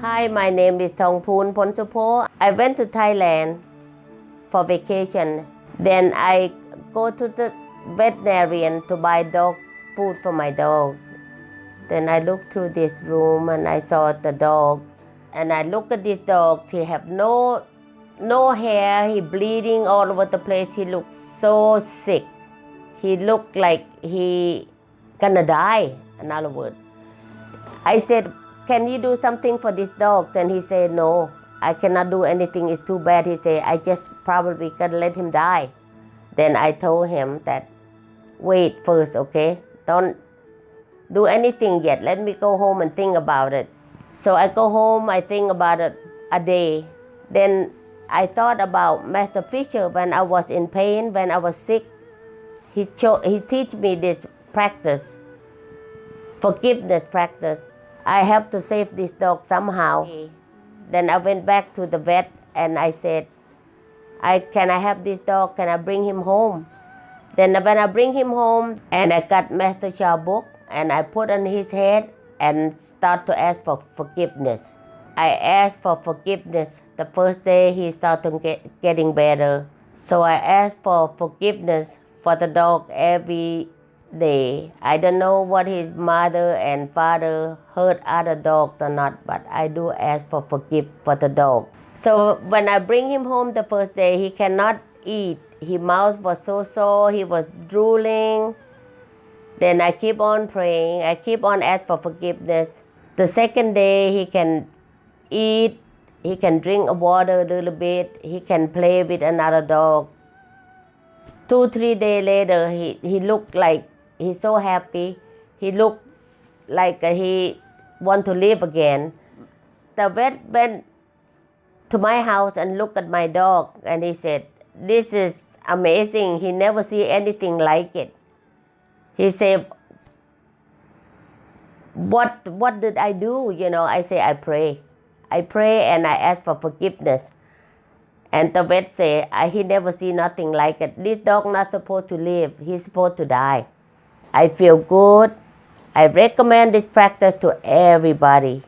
my name is Thongpoon Ponsupo. I went to Thailand for vacation. Then I go to the veterinarian to buy dog food for my dog. Then I look through this room and I saw the dog. And I look at this dog. He have no no hair. He bleeding all over the place. He looked so sick. He looked like he gonna die. In other words, I said, "Can you do something for this dog?" And he said, "No, I cannot do anything. It's too bad." He said, "I just probably gonna let him die." Then I told him that, "Wait first, okay? Don't do anything yet. Let me go home and think about it." So I go home. I think about it a day. Then I thought about Master Fisher when I was in pain, when I was sick. He cho- he teach me this practice, forgiveness practice. I have to save this dog somehow. Then I went back to the vet and I said, I can I have this dog? Can I bring him home? Then when I bring him home and I got Master Sha book and I put on his head and start to ask for forgiveness. I asked for forgiveness. The first day he started get, getting better. So I asked for forgiveness for the dog every day. I don't know what his mother and father hurt other dogs or not, but I do ask for forgive for the dog. So when I bring him home the first day, he cannot eat. His mouth was so sore, he was drooling. Then I keep on praying. I keep on asking for forgiveness. The second day, he can eat. He can drink a water a little bit. He can play with another dog. Two, three days later, he, he looked like he's so happy. He looked like uh, he want to live again. The vet went to my house and looked at my dog and he said, this is amazing. He never see anything like it. He said, what, what did I do? You know, I say, I pray. I pray and I ask for forgiveness. And the vet say, he never see nothing like it. This dog not supposed to live. He's supposed to die. I feel good. I recommend this practice to everybody.